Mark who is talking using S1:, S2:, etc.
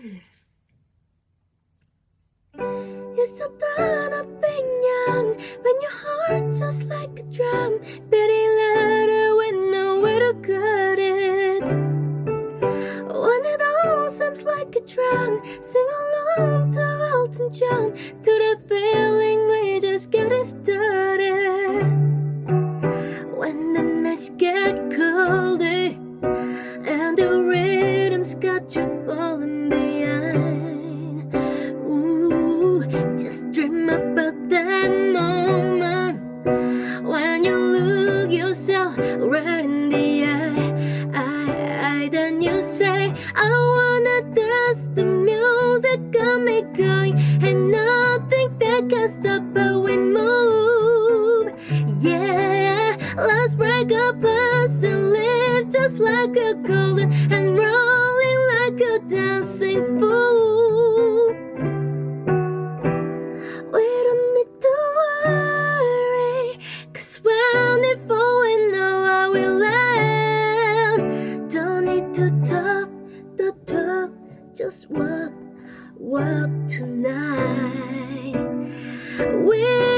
S1: You still thought of being young when your heart just like a drum, pretty louder with nowhere to cut it. When it all seems like a drum sing along to Elton John, to the feeling we just getting started. When the nights get colder and the rhythm's got you falling behind. Right in the eye. I, I, then you say, I wanna dance. The music got me going, and nothing that can stop but we move. Yeah, let's break up plans and live just like a golden and rolling like a dancing fool. We don't need to worry, cause when it fall, just walk, walk tonight. We